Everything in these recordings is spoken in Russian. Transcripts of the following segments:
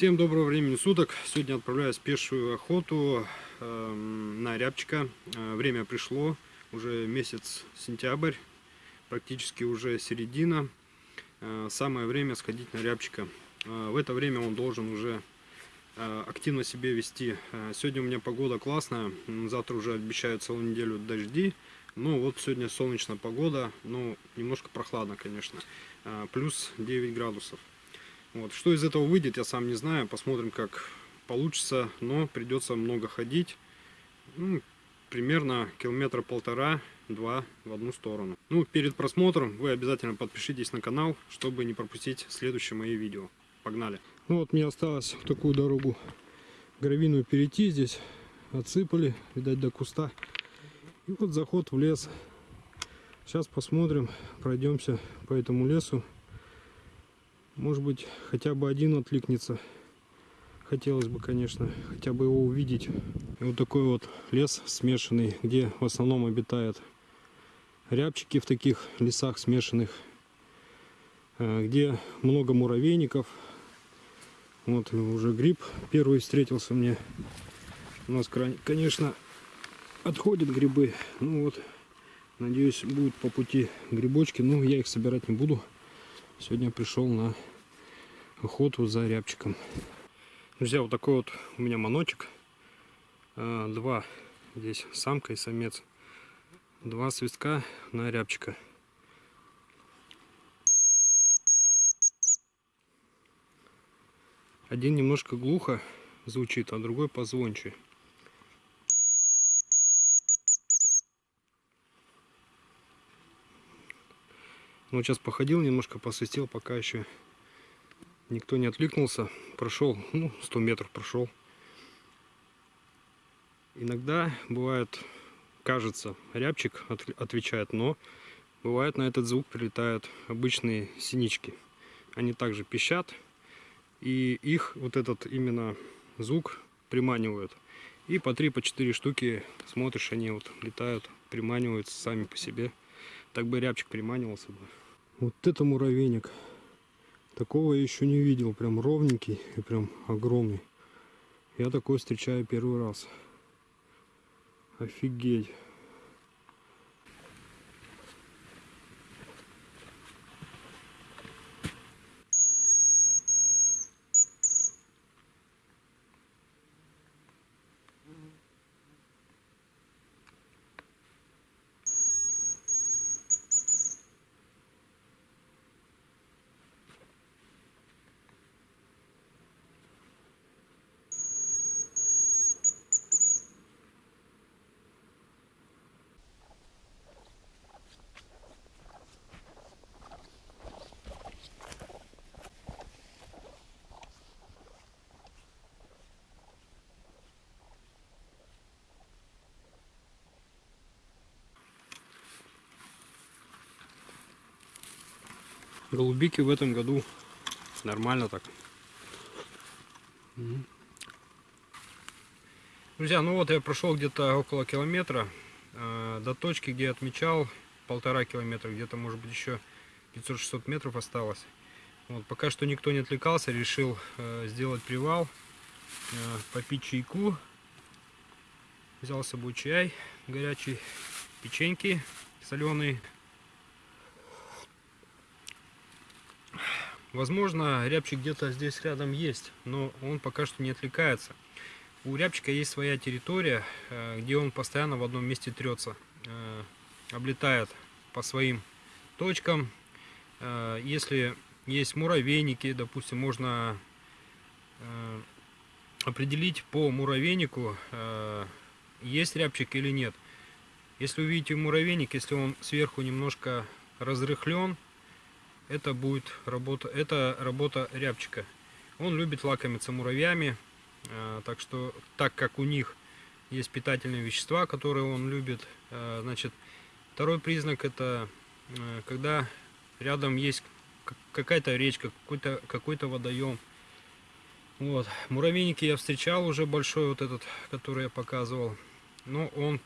Всем доброго времени суток. Сегодня отправляюсь в пешую охоту э, на рябчика. Э, время пришло, уже месяц сентябрь, практически уже середина. Э, самое время сходить на рябчика. Э, в это время он должен уже э, активно себя вести. Э, сегодня у меня погода классная, завтра уже обещают целую неделю дожди. Ну вот сегодня солнечная погода, но немножко прохладно, конечно. Э, плюс 9 градусов. Вот. Что из этого выйдет, я сам не знаю. Посмотрим, как получится. Но придется много ходить. Ну, примерно километра полтора-два в одну сторону. Ну, перед просмотром вы обязательно подпишитесь на канал, чтобы не пропустить следующие мои видео. Погнали! Ну вот мне осталось в такую дорогу гравийную перейти здесь. Отсыпали, видать, до куста. И вот заход в лес. Сейчас посмотрим, пройдемся по этому лесу. Может быть, хотя бы один откликнется. Хотелось бы, конечно, хотя бы его увидеть. И вот такой вот лес смешанный, где в основном обитают рябчики в таких лесах смешанных, э, где много муравейников. Вот уже гриб первый встретился мне. У нас, конечно, отходят грибы. Ну вот, надеюсь, будут по пути грибочки. Но я их собирать не буду. Сегодня пришел на охоту за рябчиком. Друзья, вот такой вот у меня маночек. А, два здесь самка и самец. Два свистка на рябчика. Один немножко глухо звучит, а другой позвонче. Ну, сейчас походил немножко, посвистел, пока еще никто не откликнулся. Прошел, ну, 100 метров прошел. Иногда бывает, кажется, рябчик отвечает, но бывает на этот звук прилетают обычные синички. Они также пищат, и их вот этот именно звук приманивают. И по 3-4 по четыре штуки смотришь, они вот летают, приманиваются сами по себе. Так бы рябчик приманивался бы. Вот это муравейник. Такого я еще не видел. Прям ровненький и прям огромный. Я такой встречаю первый раз. Офигеть. Голубики в этом году нормально так. Друзья, ну вот я прошел где-то около километра э, до точки, где отмечал полтора километра, где-то может быть еще 500-600 метров осталось. Вот, пока что никто не отвлекался, решил э, сделать привал, э, попить чайку. Взял с собой чай горячий, печеньки соленые, Возможно, рябчик где-то здесь рядом есть, но он пока что не отвлекается. У рябчика есть своя территория, э, где он постоянно в одном месте трется, э, облетает по своим точкам. Э, если есть муравейники, допустим, можно определить по муравейнику, есть рябчик или нет. Если увидите муравейник, если он сверху немножко разрыхлен, это будет работа, это работа рябчика. Он любит лакомиться муравьями, а, так что, так как у них есть питательные вещества, которые он любит, а, значит, второй признак это а, когда рядом есть какая-то речка, какой-то какой, -то, водоем. Вот. Муравейники я встречал уже большой, вот этот, который я показывал. Но он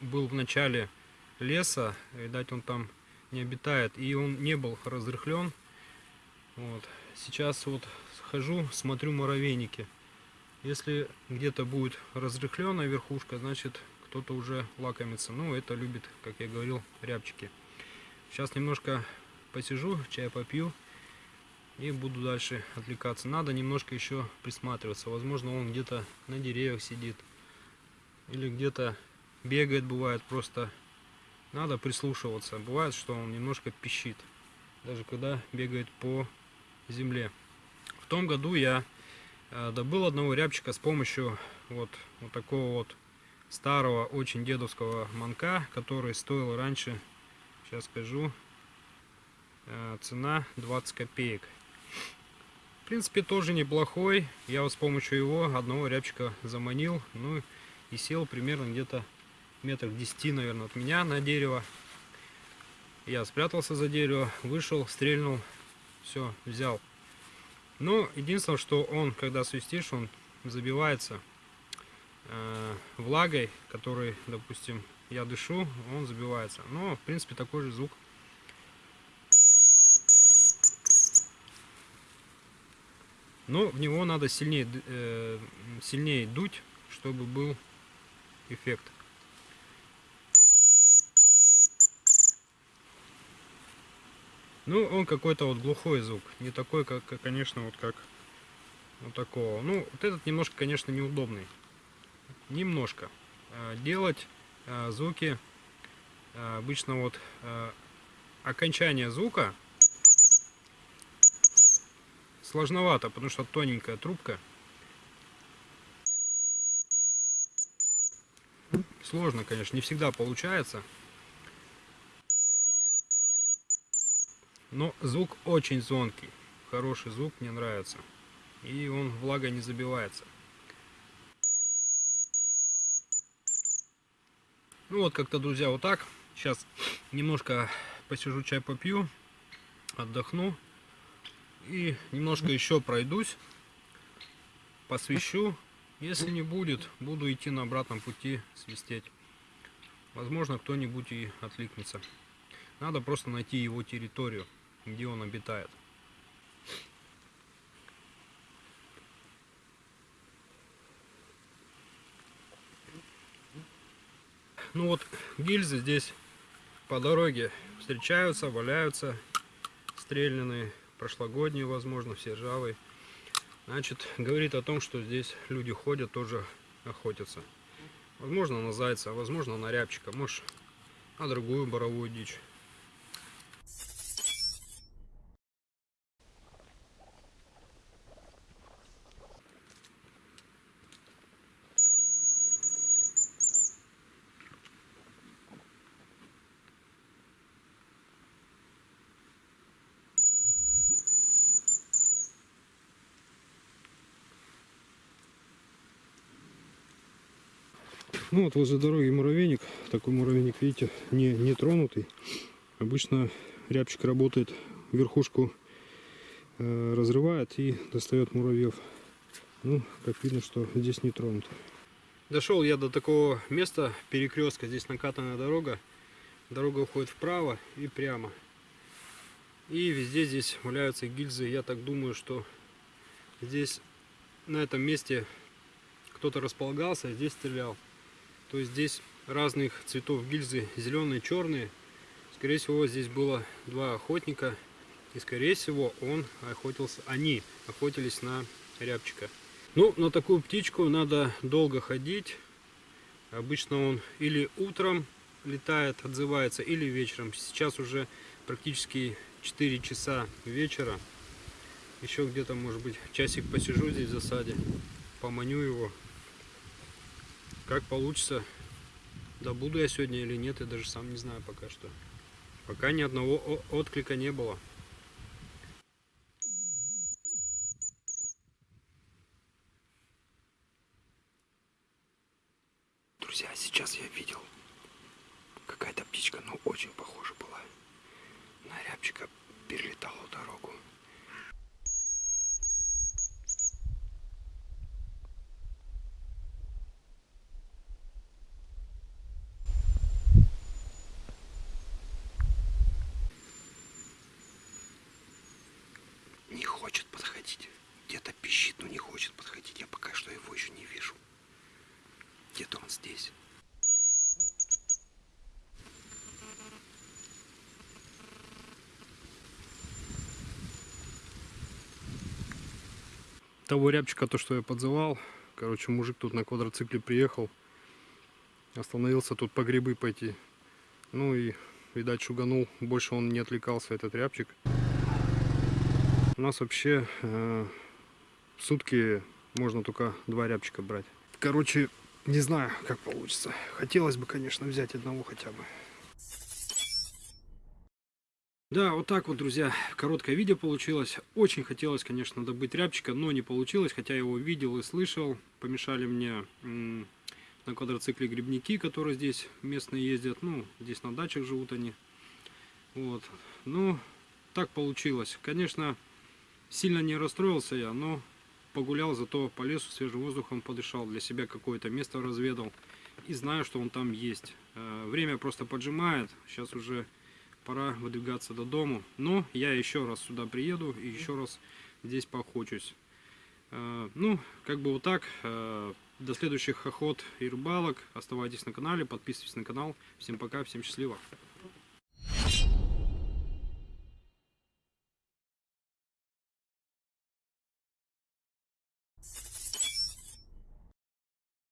был в начале леса, видать он там не обитает. И он не был разрыхлен. Вот. сейчас вот хожу, смотрю муравейники. Если где-то будет разрыхленная верхушка, значит кто-то уже лакомится. Ну, это любит, как я говорил, рябчики. Сейчас немножко посижу, чай попью и буду дальше отвлекаться. Надо немножко еще присматриваться. Возможно, он где-то на деревьях сидит или где-то бегает, бывает просто. Надо прислушиваться. Бывает, что он немножко пищит, даже когда бегает по земле. В том году я э, добыл одного рябчика с помощью вот, вот такого вот старого, очень дедовского манка, который стоил раньше, сейчас скажу, э, цена 20 копеек. В принципе, тоже неплохой. Я вот с помощью его одного рябчика заманил. Ну и сел примерно где-то метров 10, наверное, от меня на дерево. Я спрятался за дерево, вышел, стрельнул, все, взял. Но единственное, что он, когда свистишь, он забивается э, влагой, которой, допустим, я дышу, он забивается. Но, в принципе, такой же звук Но в него надо сильнее, э, сильнее дуть, чтобы был эффект. Ну, он какой-то вот глухой звук. Не такой, как, конечно, вот как вот такого. Ну, вот этот немножко, конечно, неудобный. Немножко. Э, делать э, звуки э, обычно вот окончание звука сложновато, потому что тоненькая трубка. Сложно, конечно, не всегда получается. Но звук очень звонкий. Хороший звук, мне нравится. И он влага не забивается. Ну вот как-то, друзья, вот так. Сейчас немножко посижу, чай попью, отдохну. И немножко еще пройдусь, посвящу. Если не будет, буду идти на обратном пути свистеть. Возможно, кто-нибудь и откликнется. Надо просто найти его территорию, где он обитает. Ну вот гильзы здесь по дороге встречаются, валяются стрельные прошлогодний, возможно, все ржавый. Значит, говорит о том, что здесь люди ходят, тоже охотятся. Возможно, на зайца, возможно, на рябчика, может, на другую боровую дичь. Ну вот возле дороги муравейник. Такой муравейник, видите, не, не тронутый. Обычно рябчик работает, верхушку э, разрывает и достает муравьев. Ну, как видно, что здесь не тронут. Дошел я до такого места, перекрестка. Здесь накатанная дорога. Дорога уходит вправо и прямо. И везде здесь валяются гильзы. Я так думаю, что здесь на этом месте кто-то располагался, а здесь стрелял. То здесь разных цветов гильзы, зеленые, черные. Скорее всего, здесь было два охотника. И, скорее всего, он охотился, они охотились на рябчика. Ну, на такую птичку надо долго ходить. Обычно он или утром летает, отзывается, или вечером. Сейчас уже практически 4 часа вечера. Еще где-то, может быть, часик посижу здесь в засаде, поманю его, как получится, добуду я сегодня или нет, я даже сам не знаю пока что. Пока ни одного отклика не было. Друзья, сейчас я видел какая-то птичка, но очень похожа была на рябчика, перелетала дорогу. Не хочет. хочет подходить. Где-то пищит, но не хочет подходить. Я пока что его еще не вижу. Где-то он здесь. Того рябчика, то, что я подзывал. Короче, мужик тут на квадроцикле приехал. Остановился тут по грибы пойти. Ну и, видать, шуганул. Больше он не отвлекался, этот рябчик. У нас вообще э, сутки можно только два рябчика брать. Короче, не знаю, как получится. Хотелось бы, конечно, взять одного хотя бы. Да, вот так вот, друзья, короткое видео получилось. Очень хотелось, конечно, добыть рябчика, но не получилось, хотя я его видел и слышал. Помешали мне на квадроцикле грибники, которые здесь местные ездят. Ну, здесь на дачах живут они. Вот. Ну, так получилось. Конечно, сильно не расстроился я, но погулял, зато по лесу свежим воздухом подышал, для себя какое-то место разведал. И знаю, что он там есть. Э, Время просто поджимает. Сейчас уже пора выдвигаться до дому. Но я еще раз сюда приеду и еще раз здесь поохочусь. Э, Ну, как бы вот так. Э, До следующих охот и рыбалок. Оставайтесь на канале, подписывайтесь на канал. Всем пока, всем счастливо.